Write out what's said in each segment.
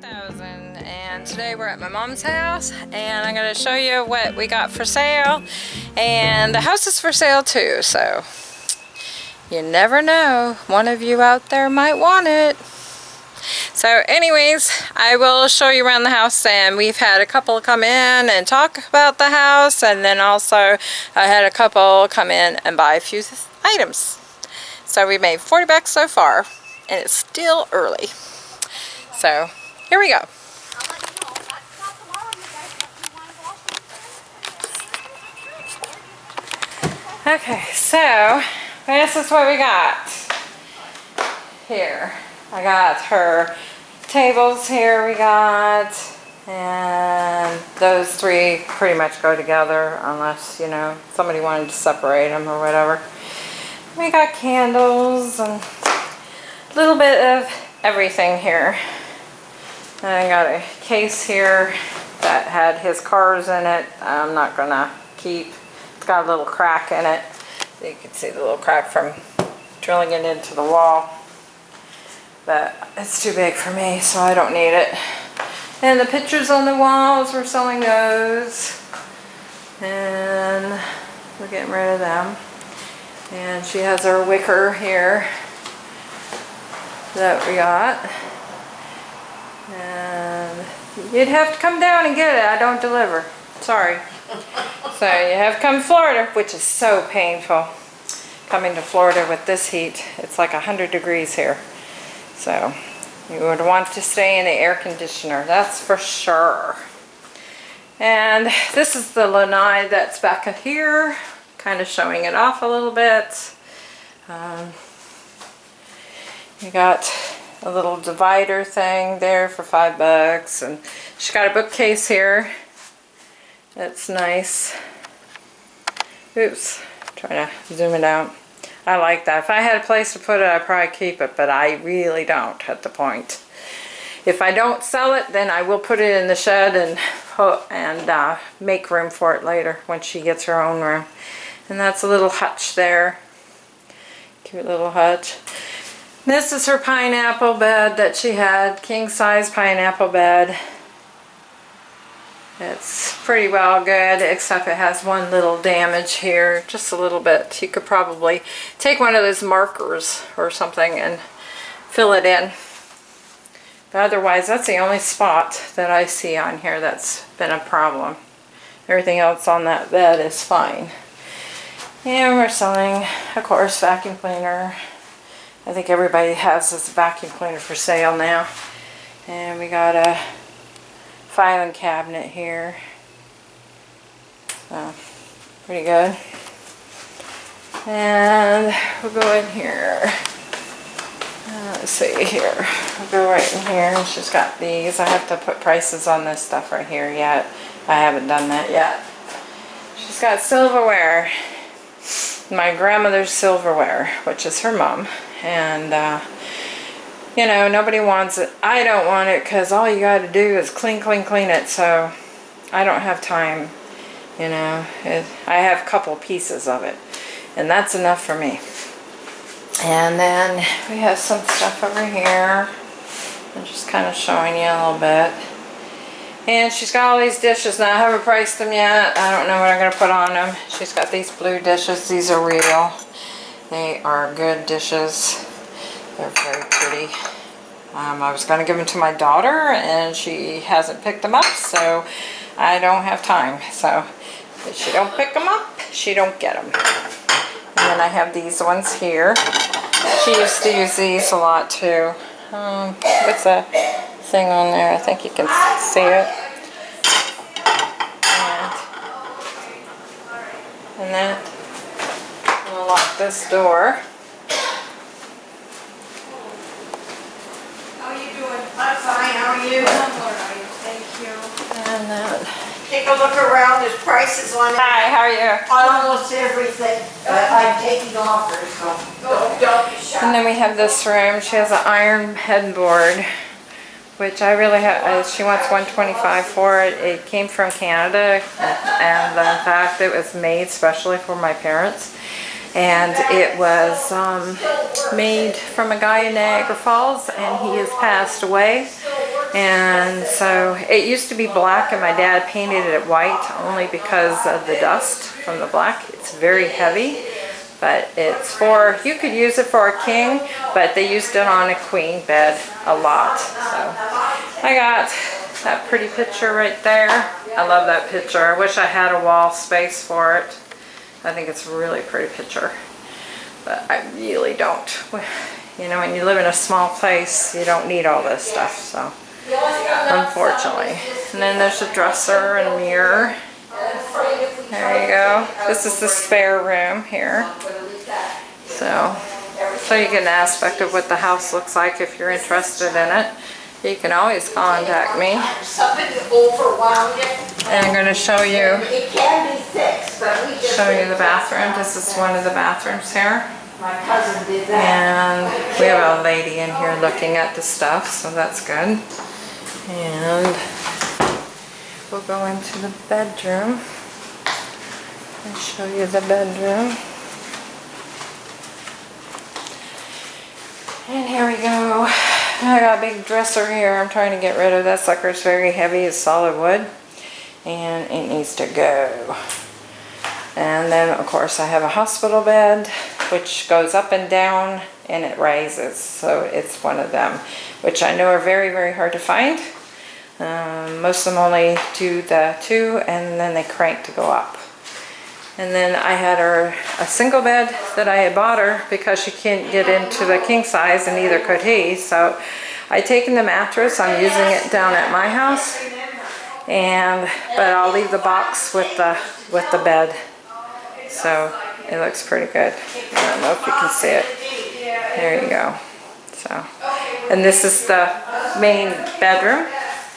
2000 and today we're at my mom's house and I'm going to show you what we got for sale and the house is for sale too so you never know one of you out there might want it. So anyways I will show you around the house and we've had a couple come in and talk about the house and then also I had a couple come in and buy a few items. So we made 40 bucks so far and it's still early. So here we go. Okay, so this is what we got here. I got her tables here we got and those three pretty much go together unless, you know, somebody wanted to separate them or whatever. We got candles and a little bit of everything here. And I got a case here that had his cars in it. I'm not gonna keep. It's got a little crack in it. You can see the little crack from drilling it into the wall. But it's too big for me, so I don't need it. And the pictures on the walls, we're selling those. And we're getting rid of them. And she has her wicker here that we got. You'd have to come down and get it. I don't deliver. Sorry. so you have to come to Florida, which is so painful. Coming to Florida with this heat, it's like 100 degrees here. So you would want to stay in the air conditioner, that's for sure. And this is the lanai that's back here, kind of showing it off a little bit. Um, you got a little divider thing there for five bucks. And she's got a bookcase here. That's nice. Oops trying to zoom it out. I like that. If I had a place to put it I'd probably keep it but I really don't at the point. If I don't sell it then I will put it in the shed and and uh, make room for it later when she gets her own room. And that's a little hutch there. Cute little hutch this is her pineapple bed that she had, king size pineapple bed. It's pretty well good, except it has one little damage here, just a little bit. You could probably take one of those markers or something and fill it in. But otherwise, that's the only spot that I see on here that's been a problem. Everything else on that bed is fine. And we're selling, of course, vacuum cleaner. I think everybody has this vacuum cleaner for sale now. And we got a filing cabinet here. So, pretty good. And we'll go in here. Uh, let's see here. We'll go right in here. She's got these. I have to put prices on this stuff right here yet. I haven't done that yet. She's got silverware. My grandmother's silverware, which is her mom and uh, you know nobody wants it. I don't want it because all you got to do is clean clean clean it. So I don't have time you know. It, I have a couple pieces of it and that's enough for me. And then we have some stuff over here. I'm just kind of showing you a little bit. And she's got all these dishes. Now I haven't priced them yet. I don't know what I'm going to put on them she's got these blue dishes. These are real they are good dishes. They're very pretty. Um, I was going to give them to my daughter and she hasn't picked them up so I don't have time. So if she don't pick them up, she don't get them. And then I have these ones here. She used to use these a lot too. Um, what's that thing on there? I think you can see it. And, then lock this door. How are you doing? I'm fine, how are you? I'm all right, thank you. And then, Take a look around, there's prices on it. hi, how are you? On almost everything, but I'm taking offers, so don't, don't be And then we have this room. She has an iron headboard, which I really have, uh, she wants 125 for it. It came from Canada, and in fact, it was made specially for my parents and it was um, made from a guy in Niagara Falls and he has passed away And so it used to be black and my dad painted it white only because of the dust from the black. It's very heavy, but it's for, you could use it for a king, but they used it on a queen bed a lot. So I got that pretty picture right there. I love that picture. I wish I had a wall space for it. I think it's a really pretty picture, but I really don't. You know, when you live in a small place, you don't need all this stuff, so unfortunately. And then there's a dresser and mirror. There you go. This is the spare room here. So, so you get an aspect of what the house looks like if you're interested in it. You can always contact me. Somebody overwhelmed it. And I'm going to show you It can be fixed, but we just. show you the bathroom. This is one of the bathrooms here. My cousin did that. And we have a lady in here looking at the stuff, so that's good. And we'll go into the bedroom and show you the bedroom. And here we go. I got a big dresser here. I'm trying to get rid of that sucker. It's very heavy. It's solid wood. And it needs to go. And then, of course, I have a hospital bed, which goes up and down and it rises. So it's one of them, which I know are very, very hard to find. Um, most of them only do the two and then they crank to go up. And then I had her a single bed that I had bought her because she can't get into the king size and neither could he. So I taken the mattress, I'm using it down at my house. And, but I'll leave the box with the, with the bed. So it looks pretty good. I don't know if you can see it. There you go. So, and this is the main bedroom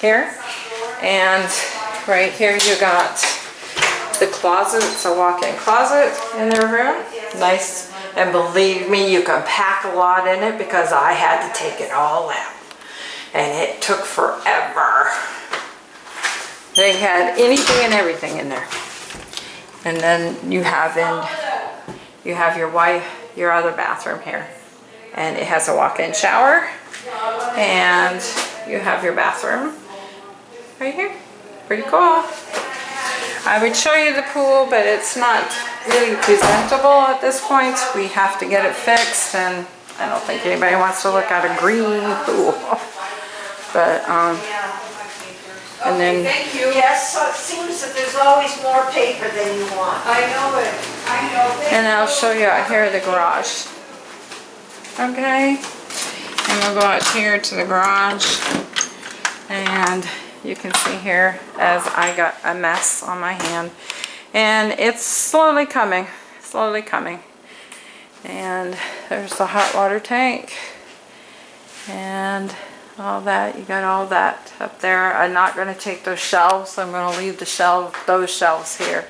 here. And right here you got the closet. It's a walk-in closet in their room. Nice. And believe me, you can pack a lot in it because I had to take it all out. And it took forever. They had anything and everything in there. And then you have in, you have your wife, your other bathroom here. And it has a walk-in shower. And you have your bathroom right here. Pretty cool. I would show you the pool, but it's not really presentable at this point. We have to get it fixed and I don't think anybody wants to look at a green pool. But, um, and then Thank you. Yes, so it seems that there's always more paper than you want. I know it, I know. And I'll show you out here the garage. Okay? And we'll go out here to the garage. And you can see here as I got a mess on my hand. And it's slowly coming, slowly coming. And there's the hot water tank. And all that, you got all that up there. I'm not gonna take those shelves. So I'm gonna leave the shelf, those shelves here.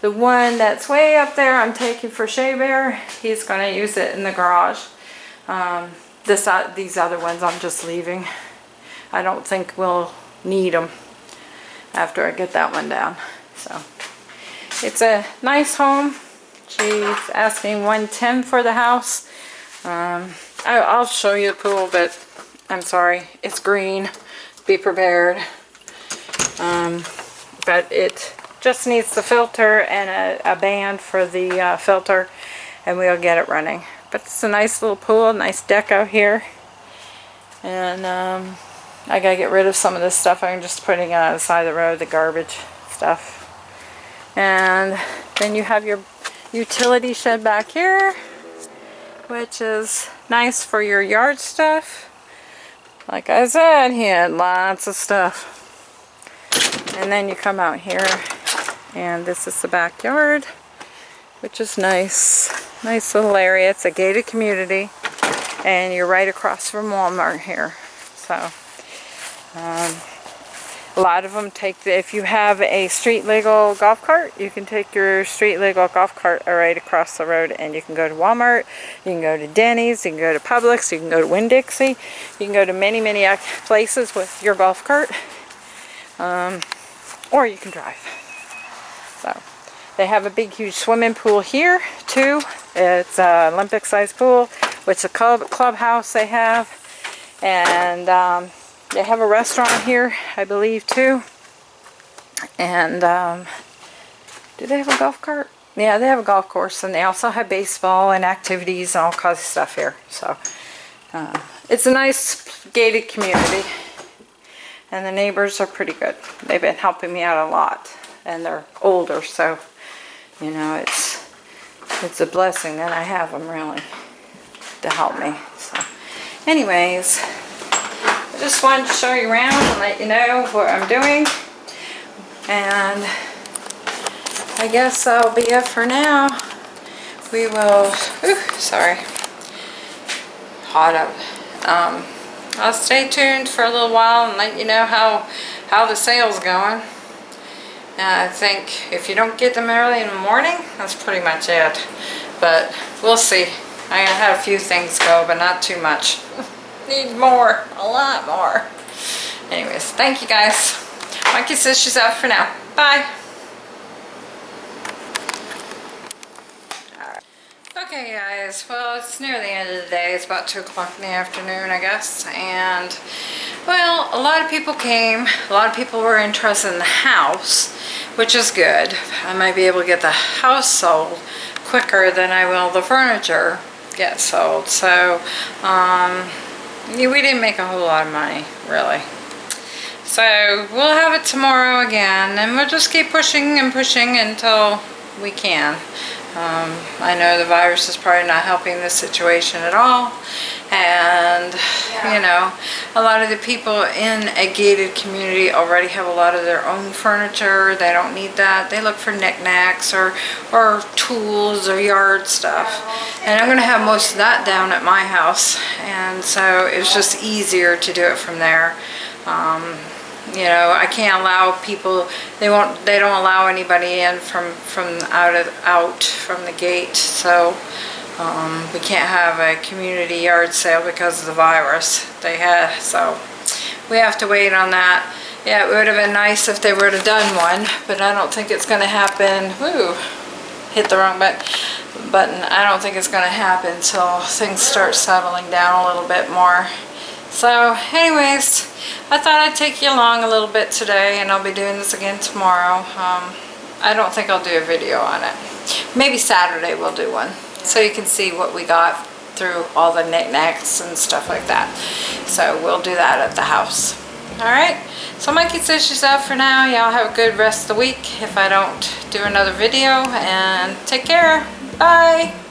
The one that's way up there I'm taking for Shea Bear. He's gonna use it in the garage. Um, this, uh, these other ones I'm just leaving. I don't think we'll need them after I get that one down. So it's a nice home. She's asking 110 for the house. Um, I, I'll show you the pool, but I'm sorry, it's green. Be prepared. Um, but it just needs the filter and a, a band for the uh, filter and we'll get it running. But it's a nice little pool, nice deck out here. And um, I gotta get rid of some of this stuff. I'm just putting it on the side of the road, the garbage stuff. And then you have your utility shed back here, which is nice for your yard stuff. Like I said, he had lots of stuff. And then you come out here and this is the backyard, which is nice. Nice little area. It's a gated community and you're right across from Walmart here. So, um, a lot of them take, the, if you have a street legal golf cart, you can take your street legal golf cart right across the road and you can go to Walmart, you can go to Denny's, you can go to Publix, you can go to Winn-Dixie, you can go to many, many places with your golf cart, um, or you can drive. So, they have a big, huge swimming pool here too. It's an Olympic-sized pool, which a club clubhouse they have, and um, they have a restaurant here, I believe, too. And, um, do they have a golf cart? Yeah, they have a golf course, and they also have baseball and activities and all kinds of stuff here. So, uh, it's a nice gated community. And the neighbors are pretty good. They've been helping me out a lot. And they're older, so, you know, it's, it's a blessing that I have them, really, to help me. So, anyways, I just wanted to show you around and let you know what I'm doing. And I guess that'll be it for now. We will, ooh, sorry, hot up. Um, I'll stay tuned for a little while and let you know how, how the sale's going. Uh, I think if you don't get them early in the morning, that's pretty much it. But we'll see. I had a few things go, but not too much. Need more, a lot more. Anyways, thank you guys. Mikey says she's out for now. Bye. Okay guys, well it's near the end of the day. It's about 2 o'clock in the afternoon I guess. And well, a lot of people came. A lot of people were interested in the house, which is good. I might be able to get the house sold quicker than I will the furniture get sold. So, um, we didn't make a whole lot of money, really. So we'll have it tomorrow again and we'll just keep pushing and pushing until we can. Um, I know the virus is probably not helping this situation at all. And you know a lot of the people in a gated community already have a lot of their own furniture. They don't need that. They look for knickknacks or or tools or yard stuff. And I'm gonna have most of that down at my house. And so it's just easier to do it from there. Um, you know I can't allow people they won't they don't allow anybody in from from out of out from the gate. So um, we can't have a community yard sale because of the virus they had. So we have to wait on that. Yeah it would have been nice if they would have done one but I don't think it's gonna happen. Woo, hit the wrong button button. I don't think it's gonna happen until things start settling down a little bit more so anyways, I thought I'd take you along a little bit today and I'll be doing this again tomorrow. Um, I don't think I'll do a video on it. Maybe Saturday we'll do one so you can see what we got through all the knickknacks and stuff like that. So we'll do that at the house. Alright, so Mikey says she's out for now. Y'all have a good rest of the week if I don't do another video and take care. Bye!